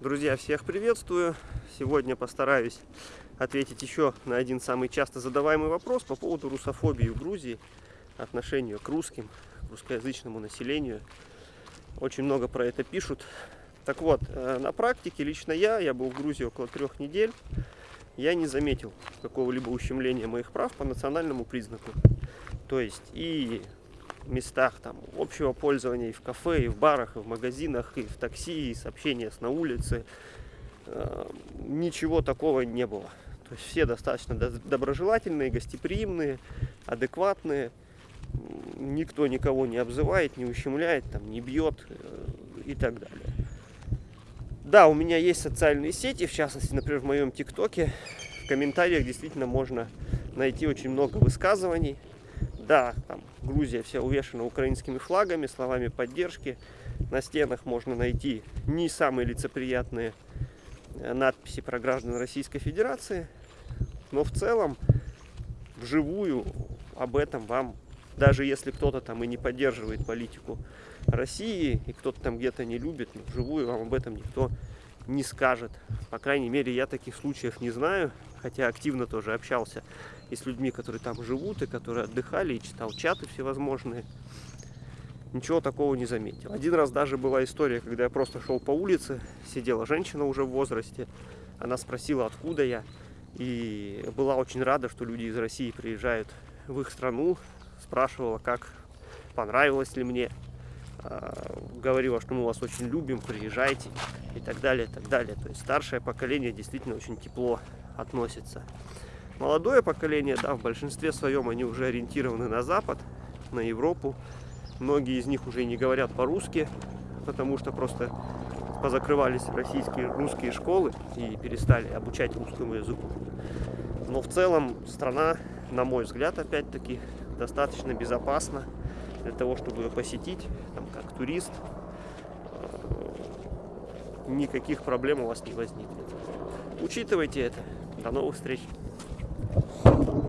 Друзья, всех приветствую. Сегодня постараюсь ответить еще на один самый часто задаваемый вопрос по поводу русофобии в Грузии, отношению к русским, к русскоязычному населению. Очень много про это пишут. Так вот, э, на практике лично я, я был в Грузии около трех недель, я не заметил какого-либо ущемления моих прав по национальному признаку. То есть и местах там общего пользования и в кафе, и в барах, и в магазинах, и в такси, и сообщения с на улице. Э, ничего такого не было. То есть все достаточно доброжелательные, гостеприимные, адекватные. Никто никого не обзывает, не ущемляет, там, не бьет э, и так далее. Да, у меня есть социальные сети, в частности, например, в моем ТикТоке. В комментариях действительно можно найти очень много высказываний да, там Грузия вся увешана украинскими флагами, словами поддержки. На стенах можно найти не самые лицеприятные э, надписи про граждан Российской Федерации. Но в целом, вживую об этом вам, даже если кто-то там и не поддерживает политику России, и кто-то там где-то не любит, но вживую вам об этом никто не скажет. По крайней мере, я таких случаев не знаю, хотя активно тоже общался и с людьми, которые там живут, и которые отдыхали, и читал чаты всевозможные. Ничего такого не заметил. Один раз даже была история, когда я просто шел по улице, сидела женщина уже в возрасте, она спросила, откуда я, и была очень рада, что люди из России приезжают в их страну, спрашивала, как понравилось ли мне, говорила, что мы вас очень любим, приезжайте и так далее, и так далее. То есть старшее поколение действительно очень тепло относится. Молодое поколение, да, в большинстве своем они уже ориентированы на Запад, на Европу. Многие из них уже не говорят по-русски, потому что просто позакрывались российские русские школы и перестали обучать русскому языку. Но в целом страна, на мой взгляд, опять-таки, достаточно безопасна для того, чтобы ее посетить, там, как турист. Э, никаких проблем у вас не возникнет. Учитывайте это. До новых встреч!